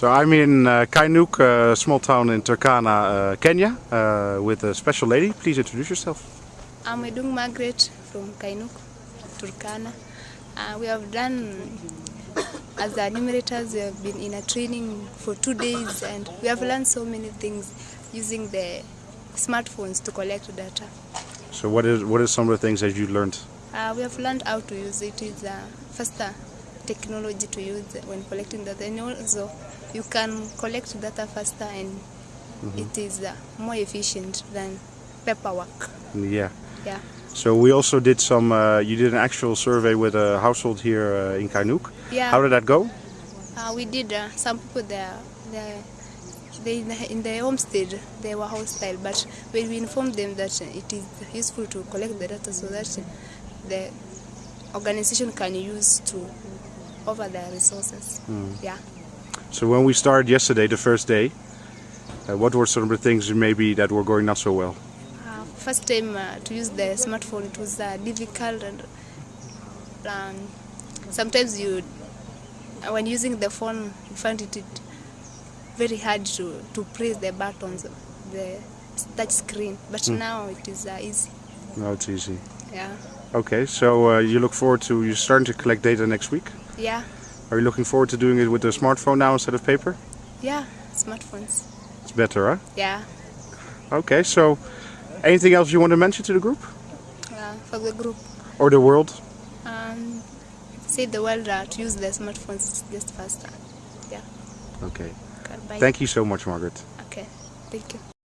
So I'm in uh, Kainuk, a small town in Turkana, uh, Kenya, uh, with a special lady. Please introduce yourself. I'm Edung Margaret from Kainuk, Turkana. Uh, we have done, as the enumerators, we have been in a training for two days and we have learned so many things using the smartphones to collect data. So what is what are some of the things that you learned? Uh, we have learned how to use it. It's faster technology to use when collecting data and also you can collect data faster and it is uh, more efficient than paperwork. Yeah. Yeah. So we also did some. Uh, you did an actual survey with a household here uh, in Kainuk. Yeah. How did that go? Uh, we did uh, some people there, there they in the, in the homestead they were hostile, but when we informed them that it is useful to collect the data so that the organization can use to over their resources. Yeah. So when we started yesterday, the first day, uh, what were some of the things maybe that were going not so well? Uh, first time uh, to use the smartphone, it was uh, difficult and um, sometimes you, when using the phone, you find it, it very hard to, to press the buttons, the touch screen. But now it is uh, easy. Now it's easy. Yeah. Okay, so uh, you look forward to you're starting to collect data next week. Yeah. Are you looking forward to doing it with the smartphone now instead of paper? Yeah. Smartphones. It's better, huh? Yeah. Okay, so anything else you want to mention to the group Uh, for the group. or the world? Um, say the world uh, to use the smartphones just faster. Yeah. Okay. Okay, bye. Thank you so much, Margaret. Okay. Thank you.